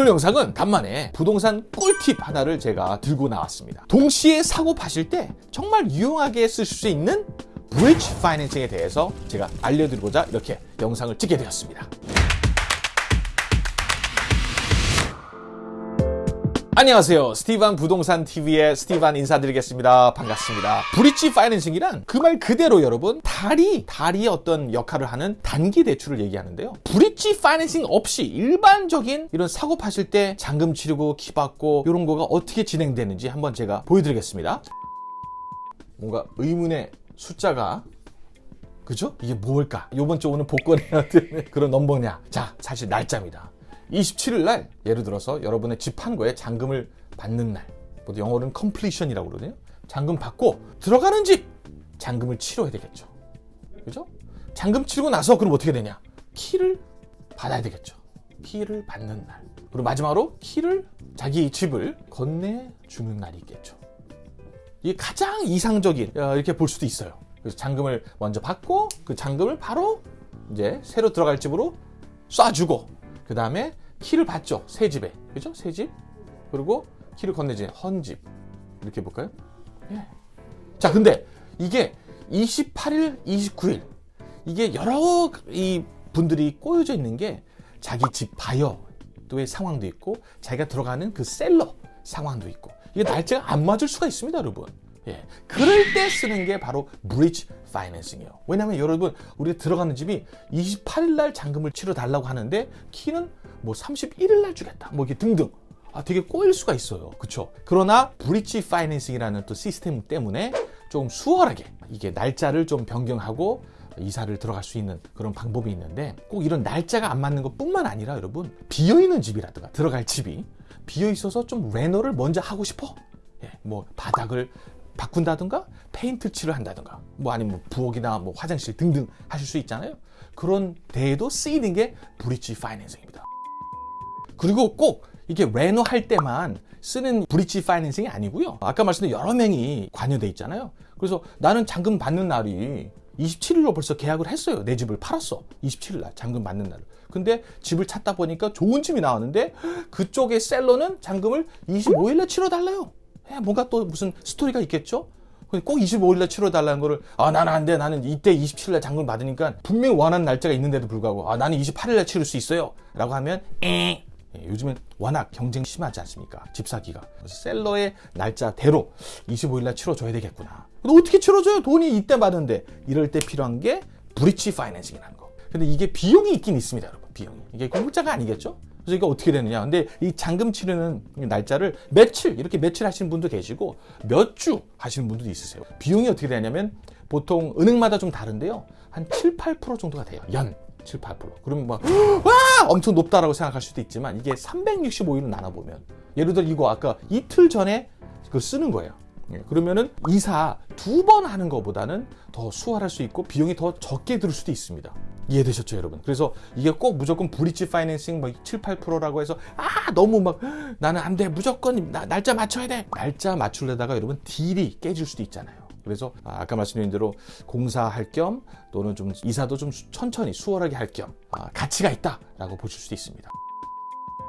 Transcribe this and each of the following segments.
오늘 영상은 간만에 부동산 꿀팁 하나를 제가 들고 나왔습니다. 동시에 사고 파실 때 정말 유용하게 쓰실 수 있는 브릿지 파이낸싱에 대해서 제가 알려드리고자 이렇게 영상을 찍게 되었습니다. 안녕하세요. 스티반 부동산 TV의 스티반 인사드리겠습니다. 반갑습니다. 브릿지 파이낸싱이란 그 말 그대로 여러분 다리 다리의 어떤 역할을 하는 단기 대출을 얘기하는데요. 브릿지 파이낸싱 없이 일반적인 이런 사고 파실 때 잔금 치르고 키 받고 이런 거가 어떻게 진행되는지 한번 제가 보여드리겠습니다. 뭔가 의문의 숫자가 그죠? 이게 뭘까? 요번 주 오는 복권에 어떤 그런 넘버냐? 자, 사실 날짜입니다. 27일 날 예를 들어서 여러분의 집 한 거에 잔금을 받는 날. 보통 영어로는 completion이라고 그러거든요. 잔금 받고 들어가는 집 잔금을 치러야 되겠죠. 그죠? 잔금 치르고 나서 그럼 어떻게 되냐? 키를 받아야 되겠죠. 키를 받는 날. 그리고 마지막으로 키를 자기 집을 건네주는 날이 있겠죠. 이게 가장 이상적인 어, 이렇게 볼 수도 있어요. 그래서 잔금을 먼저 받고 그 잔금을 바로 이제 새로 들어갈 집으로 쏴주고 그 다음에 키를 받죠 새 집에 그죠 새 집 그리고 키를 건네지 헌집 이렇게 볼까요? 예. 자 근데 이게 28일, 29일 이게 여러 이 분들이 꼬여져 있는 게 자기 집 바이어의 상황도 있고 자기가 들어가는 그 seller 상황도 있고 이게 날짜가 안 맞을 수가 있습니다, 여러분. 예. 그럴 때 쓰는 게 바로 bridge financing이에요. 왜냐면 여러분, 우리 들어가는 집이 28일 날 잔금을 치러 달라고 하는데 키는 뭐 31일 날 주겠다. 뭐 이게 등등. 아, 되게 꼬일 수가 있어요. 그쵸? 그러나 bridge financing이라는 또 시스템 때문에 좀 수월하게 이게 날짜를 좀 변경하고 이사를 들어갈 수 있는 그런 방법이 있는데 꼭 이런 날짜가 안 맞는 것 뿐만 아니라 여러분 비어있는 집이라든가 들어갈 집이 비어있어서 좀 reno를 먼저 하고 싶어 예, 뭐 바닥을 바꾼다든가 페인트 칠을 한다든가 뭐 아니면 뭐 부엌이나 뭐 화장실 등등 하실 수 있잖아요 그런 데에도 쓰이는 게 bridge financing입니다 그리고 꼭 이게 reno 할 때만 쓰는 bridge financing이 아니고요 아까 말씀드린 여러 명이 관여돼 있잖아요 그래서 나는 잔금 받는 날이 27일로 벌써 계약을 했어요. 내 집을 팔았어. 27일 날 잔금 받는 날. 근데 집을 찾다 보니까 좋은 집이 나왔는데 그쪽의 셀러는 잔금을 25일에 치러달래요. 에, 뭔가 또 무슨 스토리가 있겠죠? 꼭 25일날 치러달라는 거를 아 나는 안 돼. 나는 이때 27일날 잔금 받으니까 분명히 원하는 날짜가 있는데도 불구하고 아 나는 28일날 치를 수 있어요. 라고 하면 에 예, 요즘은 워낙 경쟁 심하지 않습니까? 집 사기가. 그래서 셀러의 날짜대로 25일날 치러줘야 되겠구나. 근데 어떻게 치러줘요? 돈이 이때 받는데. 이럴 때 필요한 게 브릿지 파이낸싱이라는 거. 근데 이게 비용이 있긴 있습니다, 여러분. 비용이. 이게 공짜가 아니겠죠? 이게 어떻게 되느냐. 근데 이 잔금 치르는 날짜를 며칠, 이렇게 며칠 하시는 분도 계시고 몇 주 하시는 분들도 있으세요. 비용이 어떻게 되냐면 보통 은행마다 좀 다른데요. 한 7, 8% 정도가 돼요. 연. 7, 8%. 그러면 막, 와! 엄청 높다라고 생각할 수도 있지만 이게 365일을 나눠보면 예를 들어 이거 아까 이틀 전에 그 쓰는 거예요. 예, 그러면은 이사 두 번 하는 것보다는 더 수월할 수 있고 비용이 더 적게 들 수도 있습니다. 이해되셨죠, 여러분? 그래서 이게 꼭 무조건 브릿지 파이낸싱 뭐 7, 8%라고 해서 아, 너무 막 나는 안 돼. 무조건 나, 날짜 맞춰야 돼. 날짜 맞추려다가 여러분 딜이 깨질 수도 있잖아요. 그래서 아까 말씀드린 대로 공사할 겸 또는 좀 이사도 좀 천천히 수월하게 할겸 아, 가치가 있다라고 보실 수도 있습니다.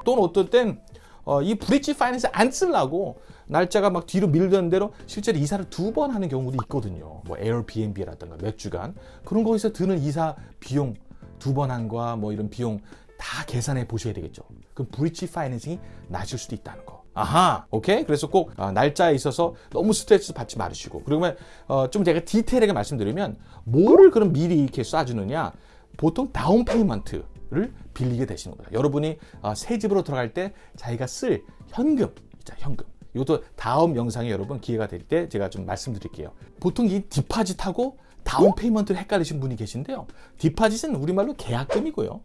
또는 어떨 땐이 어, 브릿지 파이낸스 안 쓰려고 날짜가 막 뒤로 밀던 대로 실제로 이사를 두 번 하는 경우도 있거든요. 뭐 에어비앤비라든가 몇 주간 그런 거에서 드는 이사 비용 두 번 한과 뭐 이런 비용 다 계산해 보셔야 되겠죠. 그럼 브릿지 파이낸싱이 낮을 수도 있다는 거. 아하, 오케이. 그래서 꼭 어, 날짜에 있어서 너무 스트레스 받지 말으시고. 그러면 어, 좀 제가 디테일하게 말씀드리면 뭐를 그럼 미리 이렇게 쏴주느냐? 보통 down payment를 빌리게 되시는 거다. 여러분이 어, 새 집으로 들어갈 때 자기가 쓸 현금, 있자 현금. 이것도 다음 영상에 여러분 기회가 될 때 제가 좀 말씀드릴게요. 보통 이 deposit하고 down payment를 헷갈리신 분이 계신데요. deposit은 우리말로 계약금이고요.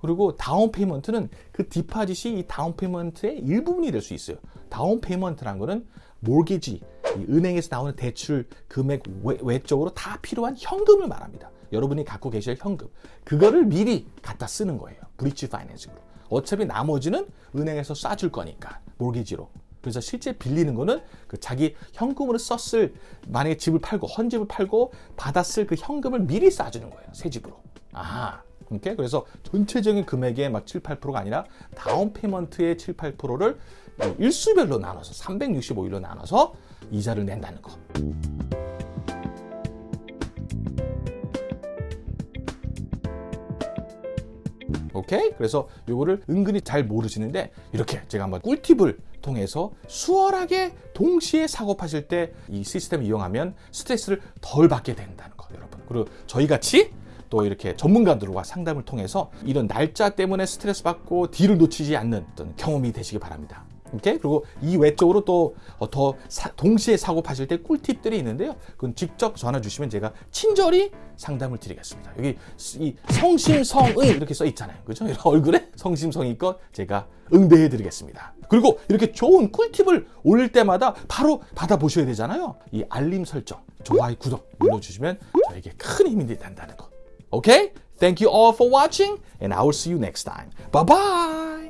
그리고 down payment는 그 deposit이 이 down payment의 일부분이 될 수 있어요. down payment란 거는 mortgage, 은행에서 나오는 대출 금액 외, 적으로 다 필요한 현금을 말합니다. 여러분이 갖고 계실 현금. 그거를 미리 갖다 쓰는 거예요. bridge financing으로. 어차피 나머지는 은행에서 쏴줄 거니까. mortgage로. 그래서 실제 빌리는 거는 그 자기 현금으로 썼을 만약에 집을 팔고 헌집을 팔고 받았을 그 현금을 미리 쏴주는 거예요. 새 집으로. 아하. 오케이? 그래서 전체적인 금액의 막 7, 8%가 아니라 down payment의 7, 8%를 일수별로 나눠서 365일로 나눠서 이자를 낸다는 거. 오케이? 그래서 요거를 은근히 잘 모르시는데 이렇게 제가 한번 꿀팁을 통해서 수월하게 동시에 사고 파실 때 이 시스템을 이용하면 스트레스를 덜 받게 된다는 거 여러분. 그리고 저희 같이 또 이렇게 전문가들과 상담을 통해서 이런 날짜 때문에 스트레스 받고 딜을 놓치지 않는 어떤 경험이 되시기 바랍니다. 오케이? 그리고 이 외적으로 또 더 동시에 사고 파실 때 꿀팁들이 있는데요. 그건 직접 전화 주시면 제가 친절히 상담을 드리겠습니다. 여기 이 성심성의 이렇게 써 있잖아요. 그죠? 얼굴에 성심성의껏 제가 응대해 드리겠습니다. 그리고 이렇게 좋은 꿀팁을 올릴 때마다 바로 받아보셔야 되잖아요. 이 알림 설정, 좋아요, 구독 눌러주시면 저에게 큰 힘이 된다는 거. Okay? Thank you all for watching and I will see you next time. Bye bye!